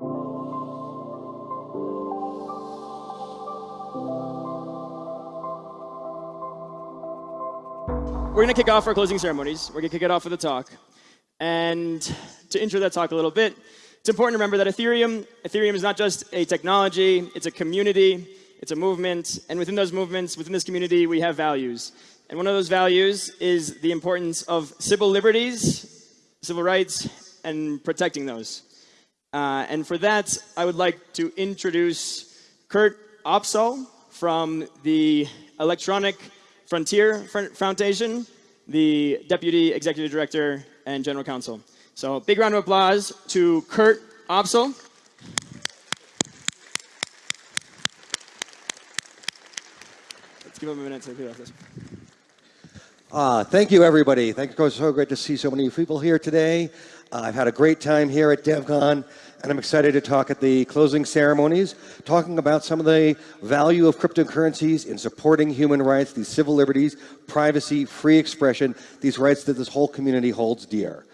We're going to kick off our closing ceremonies. We're going to kick it off with a talk. And to intro that talk a little bit, it's important to remember that Ethereum, Ethereum is not just a technology, it's a community, it's a movement, and within those movements, within this community, we have values. And one of those values is the importance of civil liberties, civil rights, and protecting those. Uh, and for that, I would like to introduce Kurt Opsahl from the Electronic Frontier Foundation, the Deputy Executive Director and General Counsel. So big round of applause to Kurt Opsahl. Let's give him a minute to clear this. Uh, thank you, everybody. Thank you. It's so great to see so many people here today. Uh, I've had a great time here at DevCon, and I'm excited to talk at the closing ceremonies, talking about some of the value of cryptocurrencies in supporting human rights, these civil liberties, privacy, free expression, these rights that this whole community holds dear.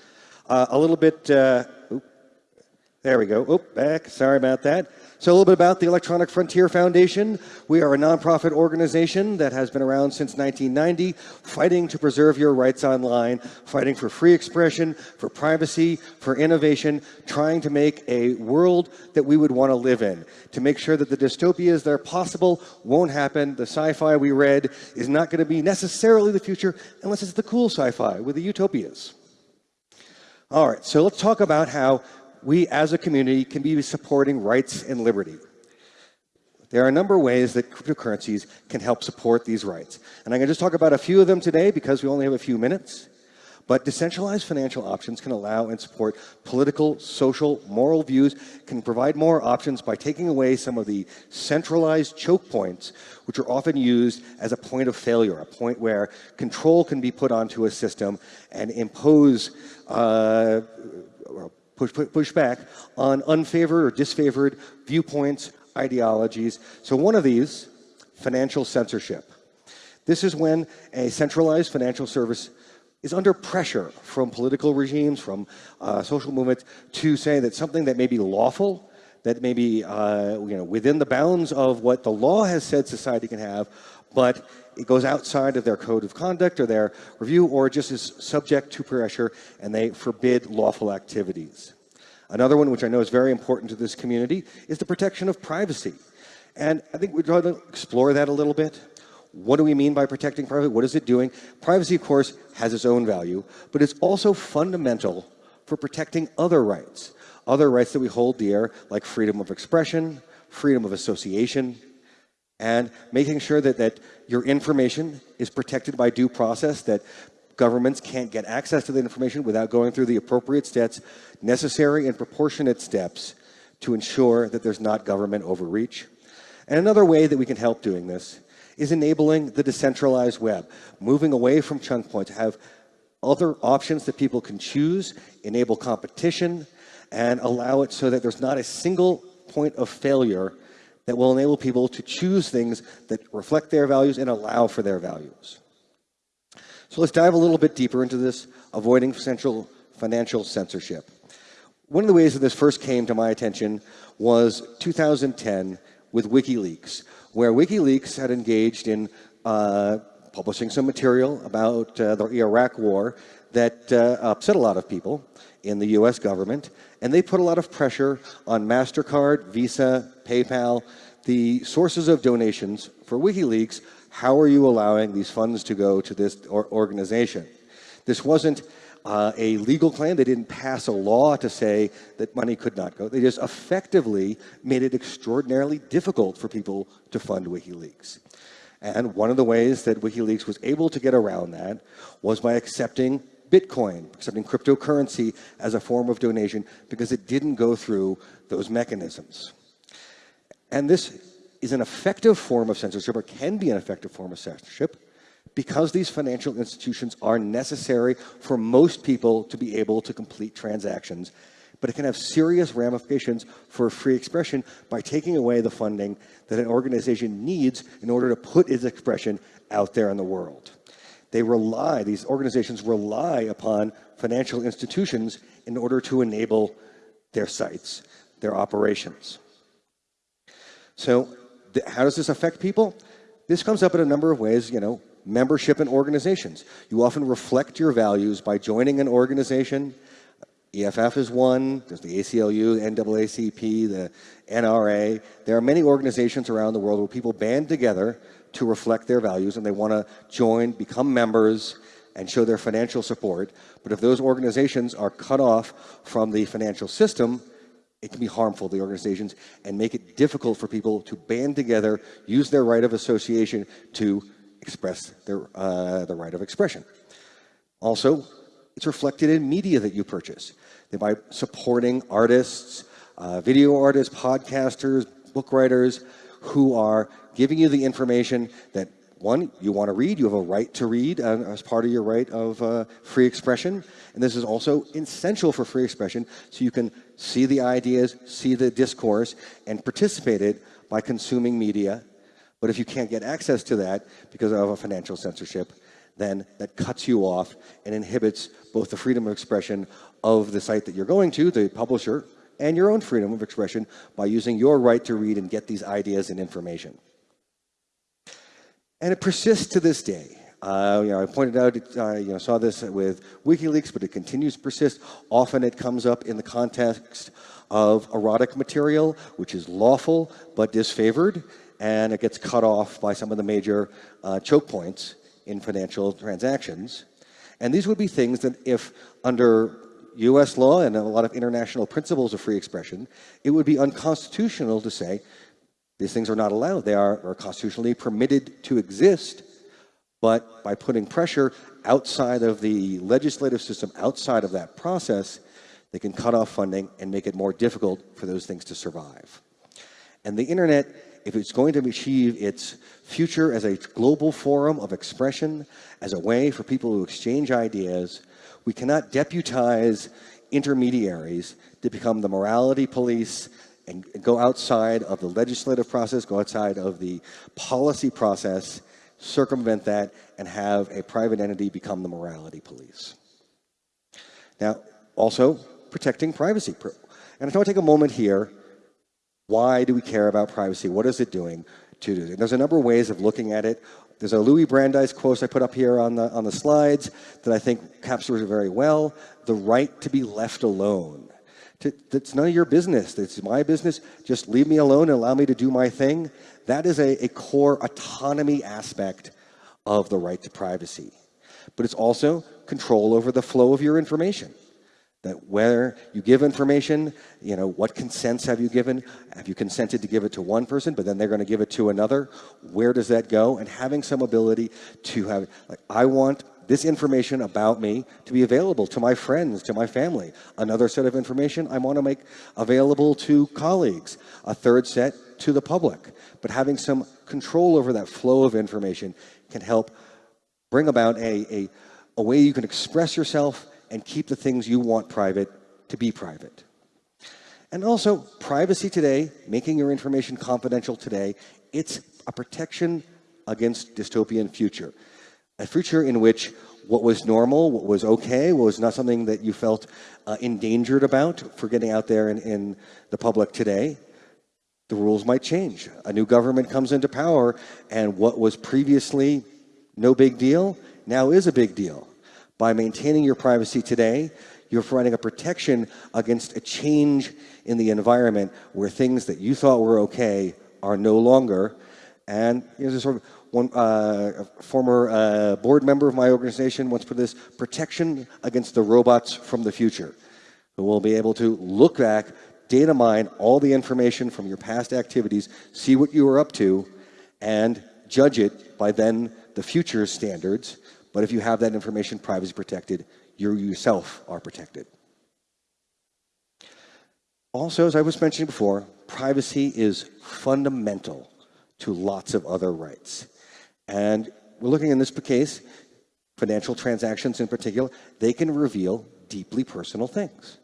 Uh, a little bit, uh, there we go. Oh, back. Sorry about that. So a little bit about the Electronic Frontier Foundation. We are a nonprofit organization that has been around since 1990, fighting to preserve your rights online, fighting for free expression, for privacy, for innovation, trying to make a world that we would want to live in, to make sure that the dystopias that are possible won't happen. The sci-fi we read is not going to be necessarily the future unless it's the cool sci-fi with the utopias. All right, so let's talk about how we as a community can be supporting rights and liberty. There are a number of ways that cryptocurrencies can help support these rights. And I'm going to just talk about a few of them today because we only have a few minutes. But decentralized financial options can allow and support political, social, moral views, can provide more options by taking away some of the centralized choke points, which are often used as a point of failure, a point where control can be put onto a system and impose uh, push, push back on unfavored or disfavored viewpoints, ideologies. So one of these, financial censorship. This is when a centralized financial service is under pressure from political regimes, from uh, social movements, to say that something that may be lawful, that may be uh, you know, within the bounds of what the law has said society can have, but it goes outside of their code of conduct or their review, or just is subject to pressure, and they forbid lawful activities. Another one, which I know is very important to this community, is the protection of privacy. And I think trying to explore that a little bit. What do we mean by protecting privacy? What is it doing? Privacy, of course, has its own value, but it's also fundamental for protecting other rights. Other rights that we hold dear, like freedom of expression, freedom of association, and making sure that, that your information is protected by due process, that governments can't get access to the information without going through the appropriate steps, necessary and proportionate steps to ensure that there's not government overreach. And another way that we can help doing this is enabling the decentralized web, moving away from chunk points, have other options that people can choose, enable competition, and allow it so that there's not a single point of failure that will enable people to choose things that reflect their values and allow for their values. So let's dive a little bit deeper into this, avoiding central financial censorship. One of the ways that this first came to my attention was 2010 with WikiLeaks, where WikiLeaks had engaged in uh, publishing some material about uh, the Iraq war that uh, upset a lot of people in the US government, and they put a lot of pressure on MasterCard, Visa, PayPal, the sources of donations for WikiLeaks, how are you allowing these funds to go to this organization? This wasn't uh, a legal claim. They didn't pass a law to say that money could not go. They just effectively made it extraordinarily difficult for people to fund WikiLeaks. And one of the ways that WikiLeaks was able to get around that was by accepting Bitcoin, accepting cryptocurrency as a form of donation because it didn't go through those mechanisms. And this is an effective form of censorship or can be an effective form of censorship because these financial institutions are necessary for most people to be able to complete transactions, but it can have serious ramifications for free expression by taking away the funding that an organization needs in order to put its expression out there in the world. They rely, these organizations rely upon financial institutions in order to enable their sites, their operations. So how does this affect people? This comes up in a number of ways, you know, membership in organizations. You often reflect your values by joining an organization. EFF is one, there's the ACLU, NAACP, the NRA. There are many organizations around the world where people band together to reflect their values and they want to join, become members, and show their financial support. But if those organizations are cut off from the financial system, it can be harmful to the organizations and make it difficult for people to band together, use their right of association to express their uh, the right of expression. Also, it's reflected in media that you purchase. By supporting artists, uh, video artists, podcasters, book writers who are giving you the information that one, you want to read, you have a right to read uh, as part of your right of uh, free expression. And this is also essential for free expression so you can see the ideas, see the discourse, and participate it by consuming media. But if you can't get access to that because of a financial censorship, then that cuts you off and inhibits both the freedom of expression of the site that you're going to, the publisher, and your own freedom of expression by using your right to read and get these ideas and information. And it persists to this day. Uh, you know, I pointed out, uh, you know, saw this with WikiLeaks, but it continues to persist. Often it comes up in the context of erotic material, which is lawful but disfavored, and it gets cut off by some of the major uh, choke points in financial transactions. And these would be things that if under US law and a lot of international principles of free expression, it would be unconstitutional to say these things are not allowed. They are, are constitutionally permitted to exist, but by putting pressure outside of the legislative system, outside of that process, they can cut off funding and make it more difficult for those things to survive. And the internet, if it's going to achieve its future as a global forum of expression, as a way for people to exchange ideas, we cannot deputize intermediaries to become the morality police and go outside of the legislative process, go outside of the policy process, circumvent that, and have a private entity become the morality police. Now, also protecting privacy. And I want to take a moment here. Why do we care about privacy? What is it doing to do? There's a number of ways of looking at it. There's a Louis Brandeis quote I put up here on the, on the slides that I think captures it very well. The right to be left alone. To, that's none of your business. It's my business. Just leave me alone and allow me to do my thing. That is a, a core autonomy aspect of the right to privacy. But it's also control over the flow of your information. That where you give information, you know, what consents have you given? Have you consented to give it to one person, but then they're going to give it to another? Where does that go? And having some ability to have, like, I want this information about me to be available to my friends, to my family. Another set of information I want to make available to colleagues. A third set to the public. But having some control over that flow of information can help bring about a, a, a way you can express yourself and keep the things you want private to be private. And also, privacy today, making your information confidential today, it's a protection against dystopian future a future in which what was normal, what was okay, what was not something that you felt uh, endangered about for getting out there in, in the public today, the rules might change. A new government comes into power, and what was previously no big deal now is a big deal. By maintaining your privacy today, you're providing a protection against a change in the environment where things that you thought were okay are no longer. And you know, there's sort of one uh, former uh, board member of my organization once put this, protection against the robots from the future, who will be able to look back, data mine all the information from your past activities, see what you were up to, and judge it by then the future standards. But if you have that information privacy protected, you yourself are protected. Also, as I was mentioning before, privacy is fundamental to lots of other rights. And we're looking in this case, financial transactions in particular, they can reveal deeply personal things.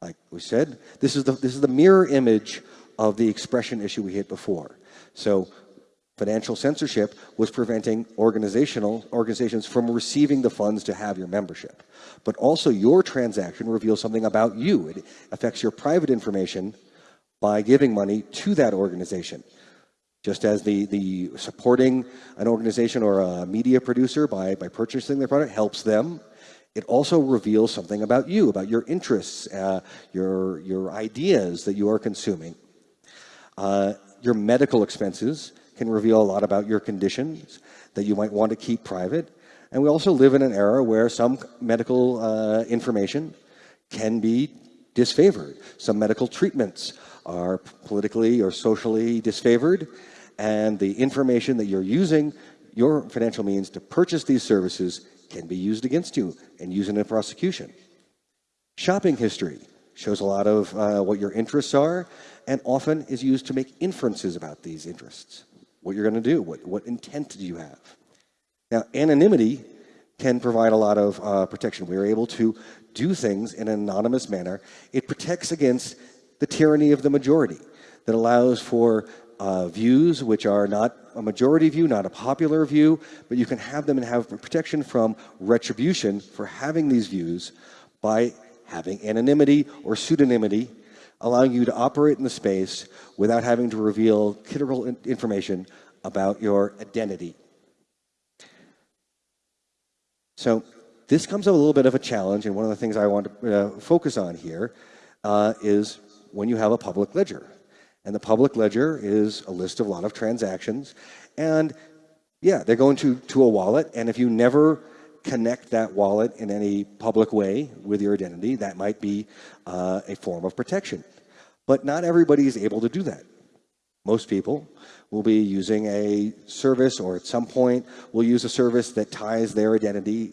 Like we said, this is the, this is the mirror image of the expression issue we hit before. So financial censorship was preventing organizational organizations from receiving the funds to have your membership. But also your transaction reveals something about you. It affects your private information by giving money to that organization. Just as the, the supporting an organization or a media producer by, by purchasing their product helps them, it also reveals something about you, about your interests, uh, your, your ideas that you are consuming. Uh, your medical expenses can reveal a lot about your conditions that you might want to keep private. And we also live in an era where some medical uh, information can be disfavored. Some medical treatments are politically or socially disfavored, and the information that you're using your financial means to purchase these services can be used against you and used in a prosecution. Shopping history shows a lot of uh, what your interests are and often is used to make inferences about these interests, what you're going to do, what, what intent do you have. Now, anonymity can provide a lot of uh, protection. We are able to do things in an anonymous manner. It protects against the tyranny of the majority that allows for uh, views which are not a majority view, not a popular view, but you can have them and have protection from retribution for having these views by having anonymity or pseudonymity, allowing you to operate in the space without having to reveal critical information about your identity. So this comes up a little bit of a challenge, and one of the things I want to uh, focus on here uh, is when you have a public ledger. And the public ledger is a list of a lot of transactions. And yeah, they're going to, to a wallet. And if you never connect that wallet in any public way with your identity, that might be uh, a form of protection. But not everybody is able to do that. Most people will be using a service or at some point will use a service that ties their identity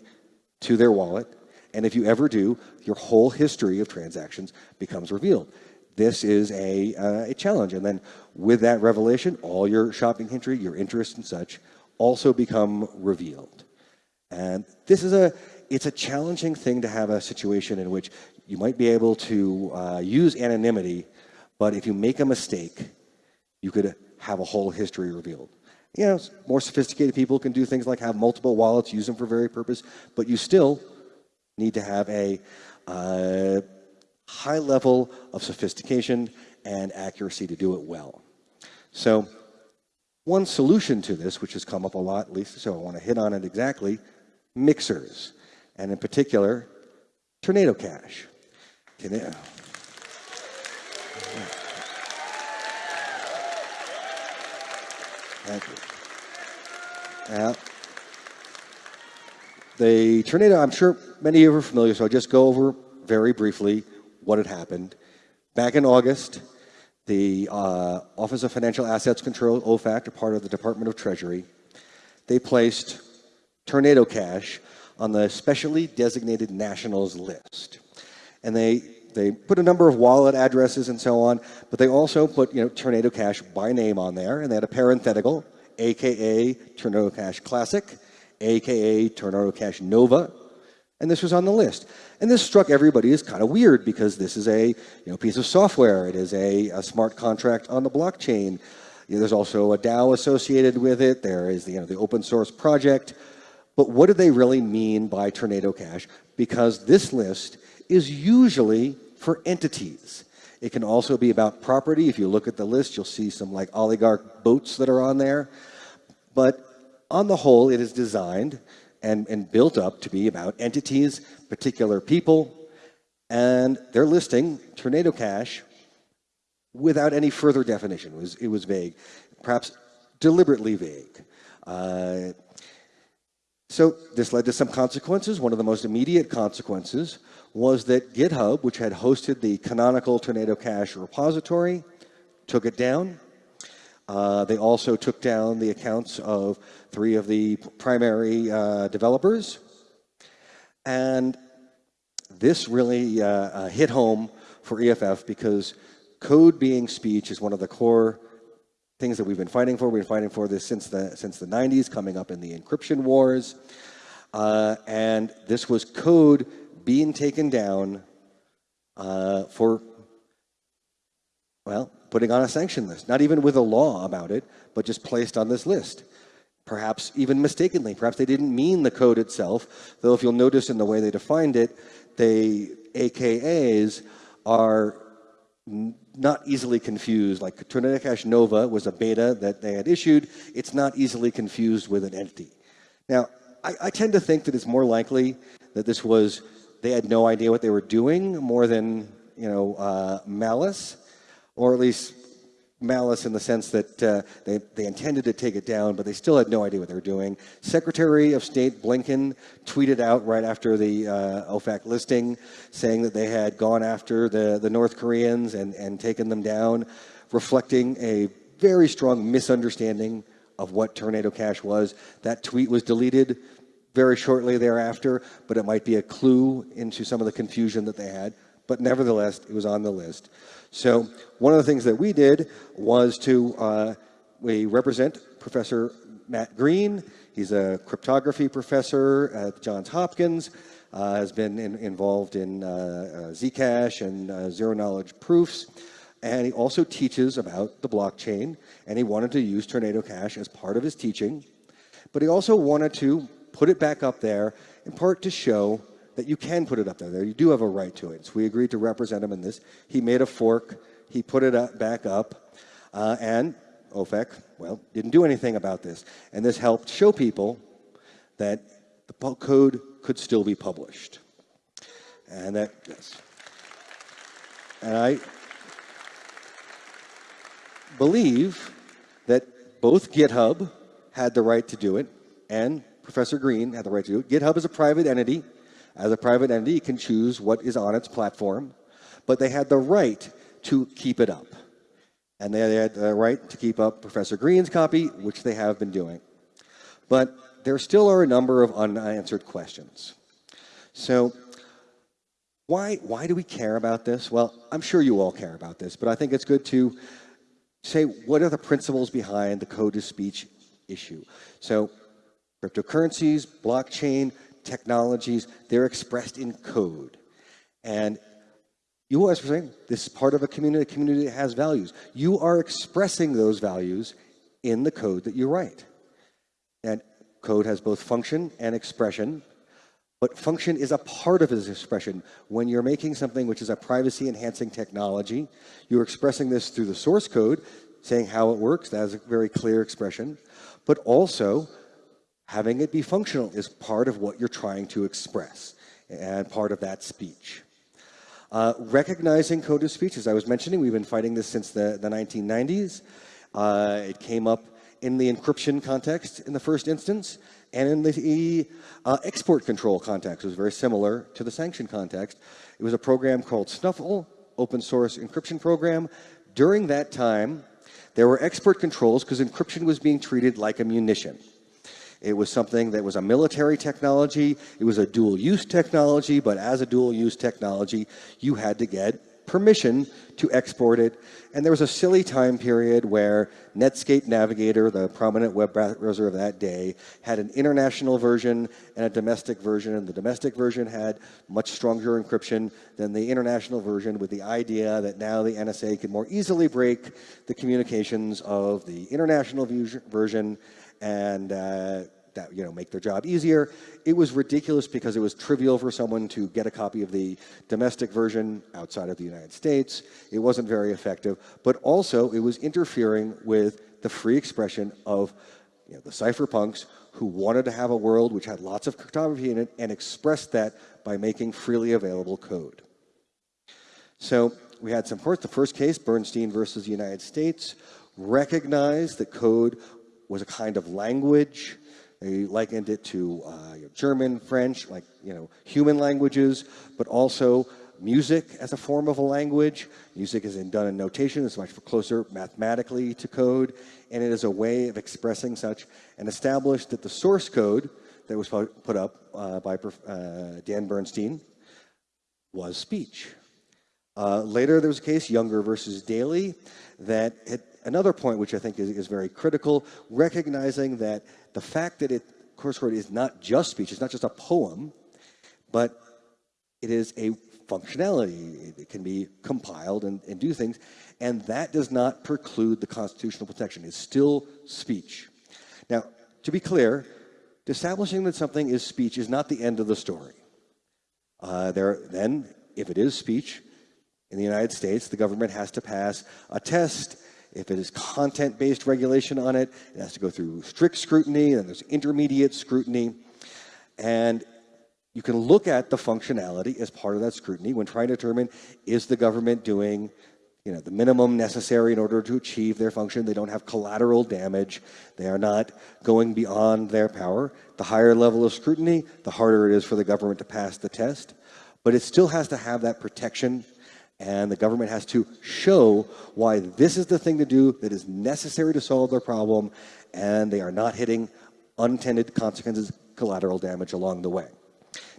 to their wallet. And if you ever do, your whole history of transactions becomes revealed this is a, uh, a challenge. And then with that revelation, all your shopping history, your interests and such also become revealed. And this is a, it's a challenging thing to have a situation in which you might be able to uh, use anonymity, but if you make a mistake, you could have a whole history revealed. You know, more sophisticated people can do things like have multiple wallets, use them for very purpose, but you still need to have a uh, high level of sophistication and accuracy to do it well. So one solution to this, which has come up a lot, at least so I want to hit on it exactly, mixers, and in particular, Tornado Cash. Thank you. Now, the tornado, I'm sure many of you are familiar, so I'll just go over very briefly what had happened. Back in August, the uh, Office of Financial Assets Control, OFAC, a part of the Department of Treasury, they placed Tornado Cash on the specially designated nationals list. And they, they put a number of wallet addresses and so on, but they also put you know, Tornado Cash by name on there, and they had a parenthetical, AKA Tornado Cash Classic, AKA Tornado Cash Nova, and this was on the list. And this struck everybody as kind of weird because this is a you know, piece of software. It is a, a smart contract on the blockchain. You know, there's also a DAO associated with it. There is the, you know, the open source project. But what do they really mean by Tornado Cash? Because this list is usually for entities. It can also be about property. If you look at the list, you'll see some like oligarch boats that are on there. But on the whole, it is designed and, and built up to be about entities, particular people, and they're listing Tornado Cash without any further definition. It was, it was vague, perhaps deliberately vague. Uh, so this led to some consequences. One of the most immediate consequences was that GitHub, which had hosted the canonical Tornado Cash repository, took it down. Uh, they also took down the accounts of three of the primary uh, developers. And this really uh, uh hit home for EFF because code being speech is one of the core things that we've been fighting for. We've been fighting for this since the, since the 90s, coming up in the encryption wars. Uh, and this was code being taken down for, well, putting on a sanction list, not even with a law about it, but just placed on this list. Perhaps even mistakenly. Perhaps they didn't mean the code itself, though if you'll notice in the way they defined it, they AKAs are not easily confused. Like Tornado Nova was a beta that they had issued. It's not easily confused with an entity. Now, I, I, tend to think that it's more likely that this was they had no idea what they were doing more than you know uh, malice, or at least malice in the sense that uh, they, they intended to take it down, but they still had no idea what they were doing. Secretary of State Blinken tweeted out right after the uh, OFAC listing saying that they had gone after the, the North Koreans and, and taken them down, reflecting a very strong misunderstanding of what Tornado Cash was. That tweet was deleted very shortly thereafter, but it might be a clue into some of the confusion that they had. But nevertheless, it was on the list. So one of the things that we did was to, uh, we represent Professor Matt Green. He's a cryptography professor at Johns Hopkins, uh, has been in, involved in uh, uh Zcash and uh, zero knowledge proofs. And he also teaches about the blockchain, and he wanted to use Tornado Cash as part of his teaching. But he also wanted to put it back up there, in part to show that you can put it up there. You do have a right to it. So we agreed to represent him in this. He made a fork. He put it up, back up. Uh, and OFAC, well, didn't do anything about this. And this helped show people that the code could still be published. And that, yes. And I believe that both GitHub had the right to do it and Professor Green had the right to do it. GitHub is a private entity. As a private entity, it can choose what is on its platform, but they had the right to keep it up. And they had the right to keep up Professor Green's copy, which they have been doing. But there still are a number of unanswered questions. So why, why do we care about this? Well, I'm sure you all care about this, but I think it's good to say what are the principles behind the code to speech issue. So cryptocurrencies, blockchain, technologies, they're expressed in code. And you always saying this is part of a community, a community that has values. You are expressing those values in the code that you write. And code has both function and expression, but function is a part of this expression. When you're making something which is a privacy enhancing technology, you're expressing this through the source code, saying how it works, that is a very clear expression, but also having it be functional is part of what you're trying to express and part of that speech. Uh, recognizing code of speech, as I was mentioning, we've been fighting this since the, the 1990s. Uh, it came up in the encryption context in the first instance, and in the uh, export control context. It was very similar to the sanction context. It was a program called Snuffle, open source encryption program. During that time, there were export controls because encryption was being treated like a munition. It was something that was a military technology. It was a dual use technology, but as a dual use technology, you had to get permission to export it. And there was a silly time period where Netscape Navigator, the prominent web browser of that day, had an international version and a domestic version. And the domestic version had much stronger encryption than the international version with the idea that now the NSA could more easily break the communications of the international version and uh, that you know make their job easier. It was ridiculous because it was trivial for someone to get a copy of the domestic version outside of the United States. It wasn't very effective, but also it was interfering with the free expression of you know, the cypherpunks who wanted to have a world which had lots of cryptography in it and expressed that by making freely available code. So we had some courts. The first case, Bernstein versus the United States, recognized that code was a kind of language. They likened it to uh, German, French, like you know human languages, but also music as a form of a language. Music is in, done in notation, it's much closer mathematically to code, and it is a way of expressing such, and established that the source code that was put up uh, by uh, Dan Bernstein was speech. Uh, later, there was a case, Junger versus Daley, that it another point which I think is, is very critical, recognizing that the fact that it, course word is not just speech, it's not just a poem, but it is a functionality. It can be compiled and, and do things, and that does not preclude the constitutional protection. It's still speech. Now, to be clear, establishing that something is speech is not the end of the story. Uh, there, then, if it is speech, in the United States, the government has to pass a test. If it is content-based regulation on it, it has to go through strict scrutiny, and there's intermediate scrutiny. And you can look at the functionality as part of that scrutiny when trying to determine is the government doing you know, the minimum necessary in order to achieve their function. They don't have collateral damage. They are not going beyond their power. The higher level of scrutiny, the harder it is for the government to pass the test. But it still has to have that protection and the government has to show why this is the thing to do that is necessary to solve their problem and they are not hitting unintended consequences, collateral damage along the way.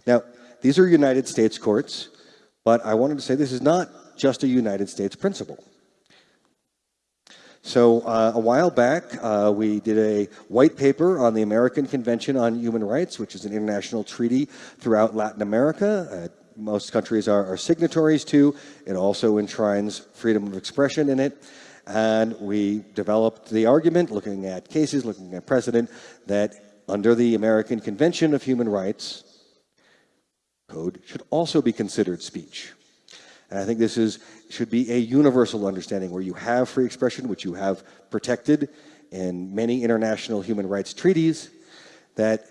Now, these are United States courts, but I wanted to say this is not just a United States principle. So uh, a while back, uh, we did a white paper on the American Convention on Human Rights, which is an international treaty throughout Latin America. Uh, most countries are, are, signatories to. It also enshrines freedom of expression in it. And we developed the argument, looking at cases, looking at precedent, that under the American Convention of Human Rights, code should also be considered speech. And I think this is, should be a universal understanding where you have free expression, which you have protected in many international human rights treaties, that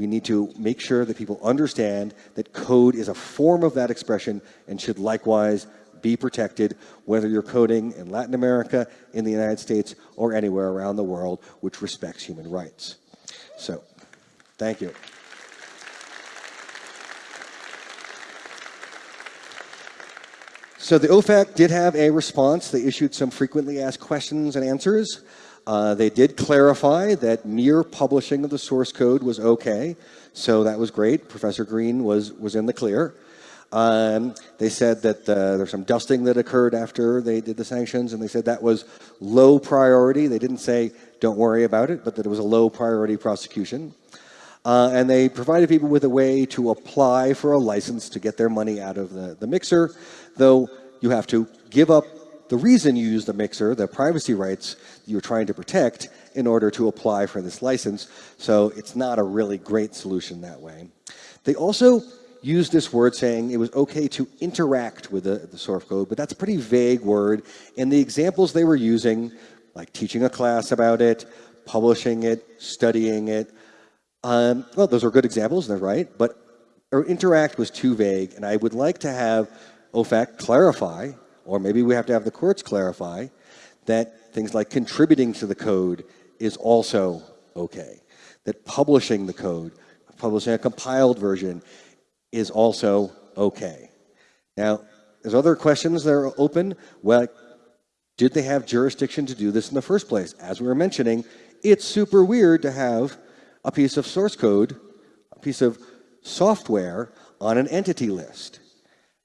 we need to make sure that people understand that code is a form of that expression and should likewise be protected, whether you're coding in Latin America, in the United States, or anywhere around the world which respects human rights. So, thank you. So the OFAC did have a response. They issued some frequently asked questions and answers. Uh, they did clarify that mere publishing of the source code was okay, so that was great. Professor Green was, was in the clear. Um, they said that uh, there's some dusting that occurred after they did the sanctions, and they said that was low priority. They didn't say don't worry about it, but that it was a low priority prosecution. Uh, and they provided people with a way to apply for a license to get their money out of the, the mixer, though you have to give up the reason you use the mixer, the privacy rights you're trying to protect in order to apply for this license. So it's not a really great solution that way. They also used this word saying it was okay to interact with the, the source code, but that's a pretty vague word. And the examples they were using, like teaching a class about it, publishing it, studying it, um, well, those are good examples, they're right, but or interact was too vague, and I would like to have OFAC clarify or maybe we have to have the courts clarify that things like contributing to the code is also okay. That publishing the code, publishing a compiled version is also okay. Now, there's other questions that are open. Well, did they have jurisdiction to do this in the first place? As we were mentioning, it's super weird to have a piece of source code, a piece of software on an entity list.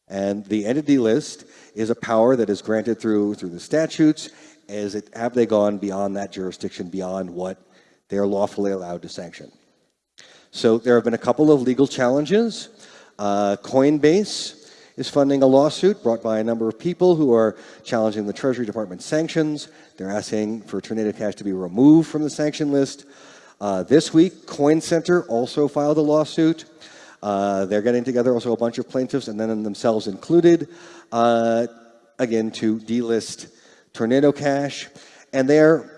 And the entity list is a power that is granted through, through the statutes. It, have they gone beyond that jurisdiction, beyond what they are lawfully allowed to sanction? So there have been a couple of legal challenges. Uh, Coinbase is funding a lawsuit brought by a number of people who are challenging the Treasury Department sanctions. They're asking for Tornado Cash to be removed from the sanction list. Uh, this week, Coin Center also filed a lawsuit. Uh, they're getting together also a bunch of plaintiffs and then themselves included, uh, again, to delist Tornado Cash. And they're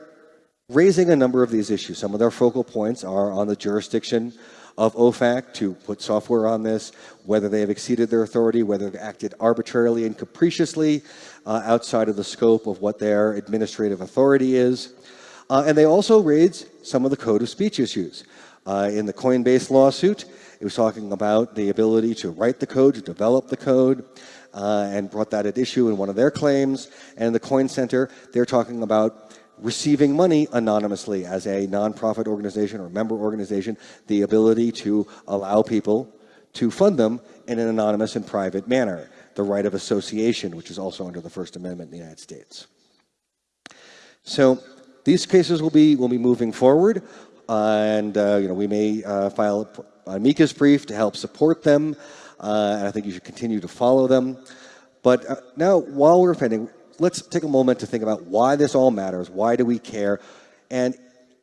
raising a number of these issues. Some of their focal points are on the jurisdiction of OFAC to put software on this, whether they have exceeded their authority, whether they've acted arbitrarily and capriciously uh, outside of the scope of what their administrative authority is. Uh, and they also raise some of the code of speech issues. Uh, in the Coinbase lawsuit, it was talking about the ability to write the code, to develop the code, uh, and brought that at issue in one of their claims. And the Coin Center, they're talking about receiving money anonymously as a nonprofit organization or member organization, the ability to allow people to fund them in an anonymous and private manner, the right of association, which is also under the First Amendment in the United States. So these cases will be, will be moving forward, uh, and uh, you know, we may uh, file amicus brief to help support them, uh, and I think you should continue to follow them. But uh, now, while we're pending, let's take a moment to think about why this all matters. Why do we care? And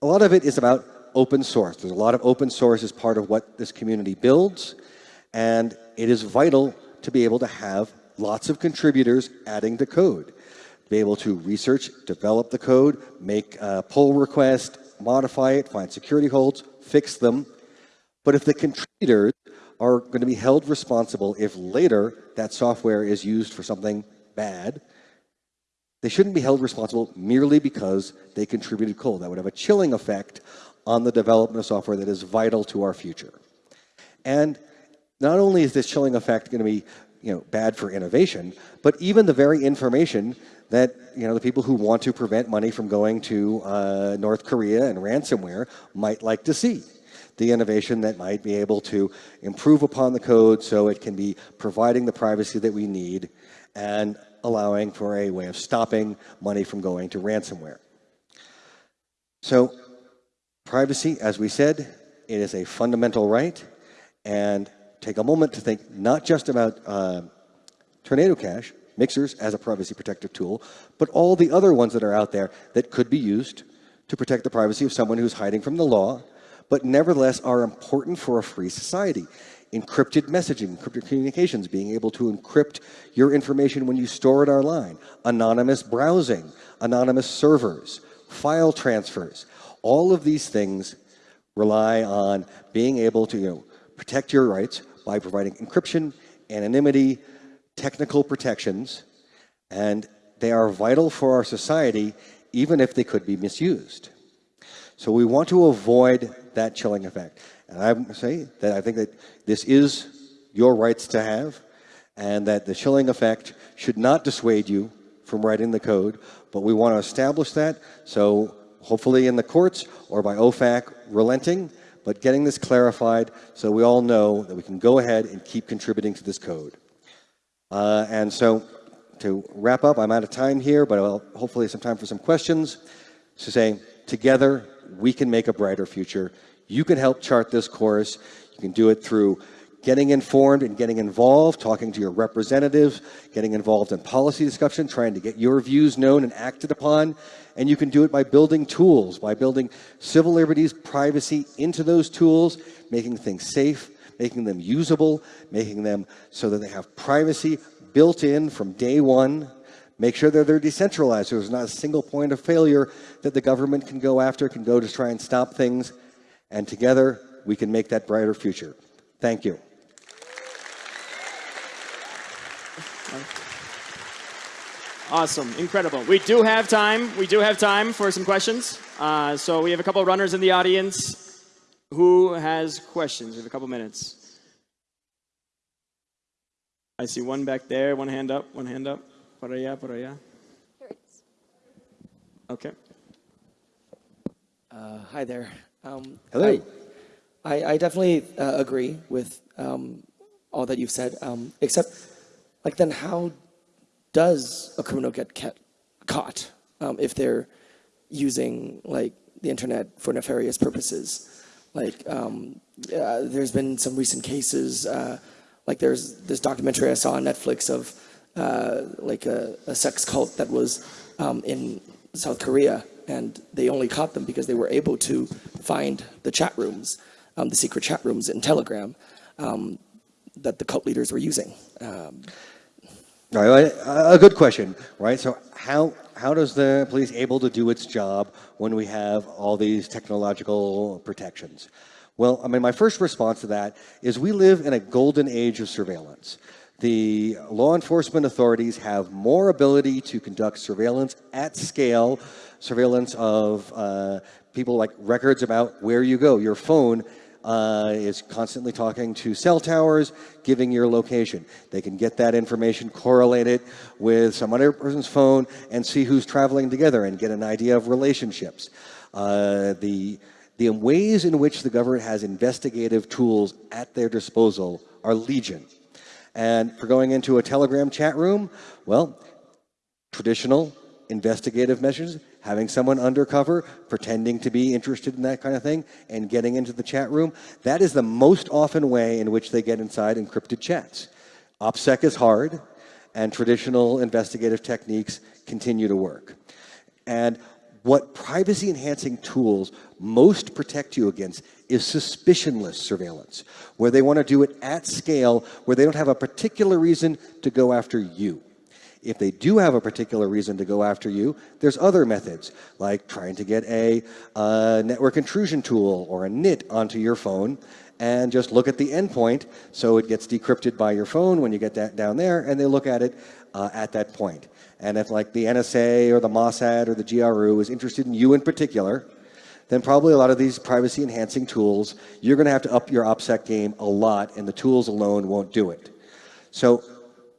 a lot of it is about open source. There's a lot of open source as part of what this community builds, and it is vital to be able to have lots of contributors adding to code. Be able to research, develop the code, make a pull request, modify it, find security holes, fix them. But if the contributors are going to be held responsible if later that software is used for something bad, they shouldn't be held responsible merely because they contributed code. That would have a chilling effect on the development of software that is vital to our future. And not only is this chilling effect going to be you know, bad for innovation, but even the very information that you know, the people who want to prevent money from going to uh, North Korea and ransomware might like to see. The innovation that might be able to improve upon the code so it can be providing the privacy that we need and allowing for a way of stopping money from going to ransomware. So privacy, as we said, it is a fundamental right. And take a moment to think not just about uh, Tornado Cash, mixers as a privacy protective tool, but all the other ones that are out there that could be used to protect the privacy of someone who's hiding from the law, but nevertheless are important for a free society encrypted messaging, encrypted communications, being able to encrypt your information when you store it online, anonymous browsing, anonymous servers, file transfers. All of these things rely on being able to you know, protect your rights by providing encryption, anonymity, technical protections, and they are vital for our society even if they could be misused. So we want to avoid that chilling effect. And I say that I think that this is your rights to have, and that the chilling effect should not dissuade you from writing the code, but we want to establish that. So hopefully in the courts or by OFAC relenting, but getting this clarified so we all know that we can go ahead and keep contributing to this code. Uh, and so to wrap up, I'm out of time here, but I'll hopefully some time for some questions. So saying, together, we can make a brighter future. You can help chart this course. You can do it through getting informed and getting involved, talking to your representatives, getting involved in policy discussion, trying to get your views known and acted upon. And you can do it by building tools, by building civil liberties, privacy into those tools, making things safe, making them usable, making them so that they have privacy built in from day one. Make sure that they're decentralized so there's not a single point of failure that the government can go after, can go to try and stop things. And together, we can make that brighter future. Thank you. Awesome, incredible. We do have time. We do have time for some questions. Uh, so we have a couple of runners in the audience. Who has questions? We have a couple minutes. I see one back there. One hand up. One hand up. Por allá, por allá. Okay. Uh, hi there. Um, Hello. I, I, I definitely uh, agree with um, all that you've said, um, except, like, then how does a criminal get ca caught um, if they're using, like, the internet for nefarious purposes? Like, um, uh, there's been some recent cases, uh, like there's this documentary I saw on Netflix of, uh, like, a, a, sex cult that was um, in South Korea and they only caught them because they were able to find the chat rooms, um, the secret chat rooms in Telegram um, that the cult leaders were using. Um, right, a good question, right? So how how does the police able to do its job when we have all these technological protections? Well, I mean, my first response to that is we live in a golden age of surveillance. The law enforcement authorities have more ability to conduct surveillance at scale surveillance of uh, people like records about where you go. Your phone uh, is constantly talking to cell towers, giving your location. They can get that information, correlate it with some other person's phone, and see who's traveling together and get an idea of relationships. Uh, the, the ways in which the government has investigative tools at their disposal are legion. And for going into a Telegram chat room, well, traditional investigative measures having someone undercover, pretending to be interested in that kind of thing, and getting into the chat room, that is the most often way in which they get inside encrypted chats. OPSEC is hard, and traditional investigative techniques continue to work. And what privacy enhancing tools most protect you against is suspicionless surveillance, where they want to do it at scale, where they don't have a particular reason to go after you. If they do have a particular reason to go after you, there's other methods, like trying to get a, a network intrusion tool or a NIT onto your phone and just look at the endpoint so it gets decrypted by your phone when you get that down there and they look at it uh, at that point. And if like the NSA or the Mossad or the GRU is interested in you in particular, then probably a lot of these privacy enhancing tools, you're going to have to up your OPSEC game a lot and the tools alone won't do it. So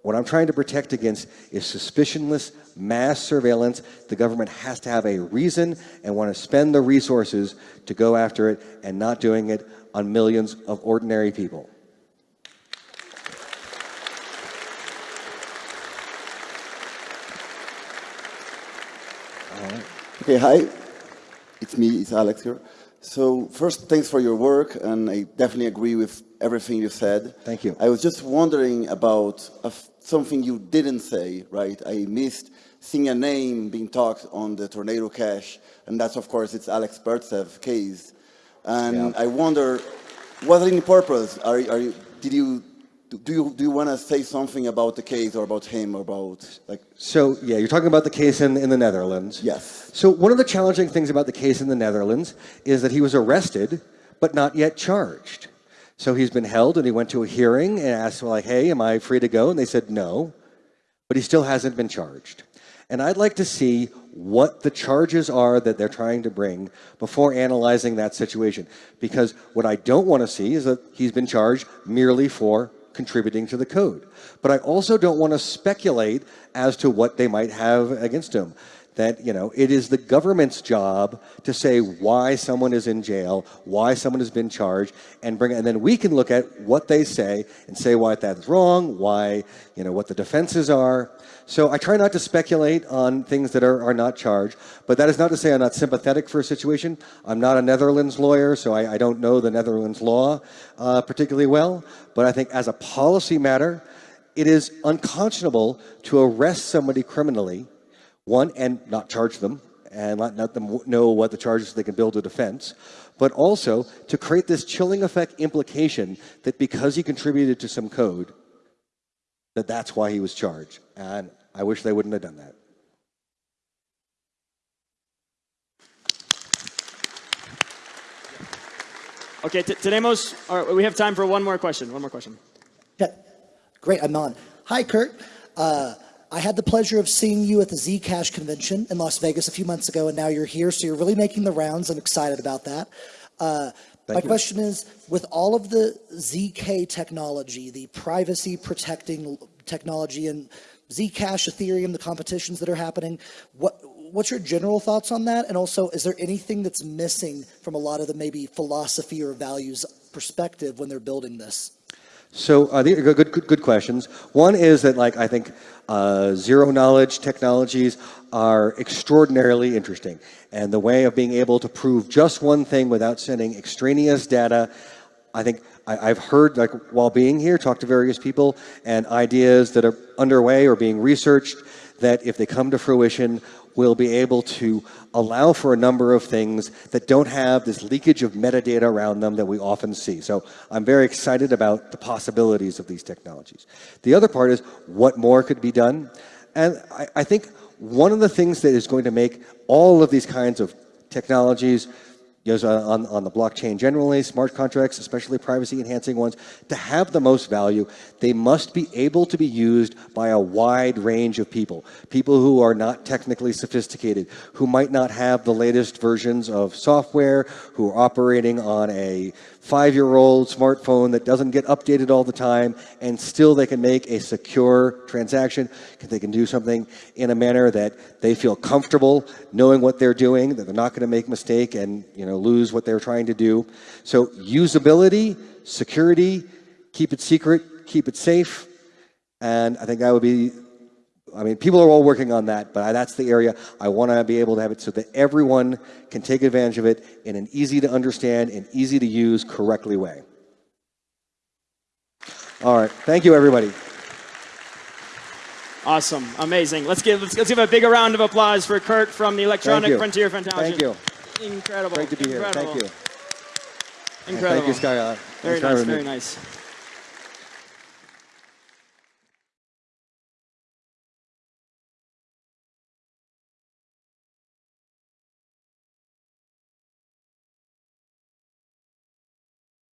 what I'm trying to protect against is suspicionless mass surveillance. The government has to have a reason and want to spend the resources to go after it and not doing it on millions of ordinary people. Okay, hi. It's me, it's Alex here. So first, thanks for your work, and I definitely agree with everything you said. Thank you. I was just wondering about something you didn't say, right? I missed seeing a name being talked on the Tornado Cash, and that's, of course, it's Alex Pertsev case. And yeah. I wonder, was it any purpose? Are, are you, did you do you do you want to say something about the case or about him or about like? So yeah you're talking about the case in, in the netherlands. Yes. So one of the challenging things about the case in the netherlands is that he was arrested but not yet charged. So he's been held and he went to a hearing and asked like hey am i free to go? And they said no but he still hasn't been charged. And i'd like to see what the charges are that they're trying to bring before analyzing that situation. Because what i don't want to see is that he's been charged merely for contributing to the code. But I also don't want to speculate as to what they might have against him. That, you know, it is the government's job to say why someone is in jail, why someone has been charged, and bring, and then we can look at what they say and say why that's wrong, why, you know, what the defenses are. So I try not to speculate on things that are, are not charged, but that is not to say I'm not sympathetic for a situation. I'm not a Netherlands lawyer, so I, I don't know the Netherlands law uh, particularly well, but I think as a policy matter, it is unconscionable to arrest somebody criminally, one, and not charge them, and let, let them know what the charges they can build a defense, but also to create this chilling effect implication that because he contributed to some code, that that's why he was charged. And I wish they wouldn't have done that. Okay, tenemos, we have time for one more question. One more question. Yeah, great, I'm on. Hi, Kurt. Uh, I had the pleasure of seeing you at the Zcash convention in Las Vegas a few months ago, and now you're here, so you're really making the rounds. I'm excited about that. Uh, my you. question is, with all of the ZK technology, the privacy protecting technology and Zcash, Ethereum, the competitions that are happening, what what's your general thoughts on that? And also, is there anything that's missing from a lot of the maybe philosophy or values perspective when they're building this? So uh, these are good, good, good questions. One is that like I think uh, zero knowledge technologies are extraordinarily interesting. And the way of being able to prove just one thing without sending extraneous data, I think I, have heard, like while being here, talk to various people and ideas that are underway or being researched that if they come to fruition will be able to allow for a number of things that don't have this leakage of metadata around them that we often see. So I'm very excited about the possibilities of these technologies. The other part is what more could be done. And I, I think one of the things that is going to make all of these kinds of technologies know, on, on the blockchain generally, smart contracts, especially privacy enhancing ones, to have the most value, they must be able to be used by a wide range of people. People who are not technically sophisticated, who might not have the latest versions of software, who are operating on a five-year-old smartphone that doesn't get updated all the time, and still they can make a secure transaction. They can do something in a manner that they feel comfortable knowing what they're doing, that they're not going to make a mistake and you know lose what they're trying to do. So usability, security, keep it secret, keep it safe, and I think that would be I mean, people are all working on that, but that's the area I want to be able to have it so that everyone can take advantage of it in an easy to understand and easy to use correctly way. All right. Thank you, everybody. Awesome, amazing. Let's give let's, let's give a bigger round of applause for Kurt from the Electronic. Frontier Foundation. Thank you. Incredible. Great to be here. Incredible. Thank you. Incredible. Thank you, Skylar. Very Thanks nice. having me. Very nice.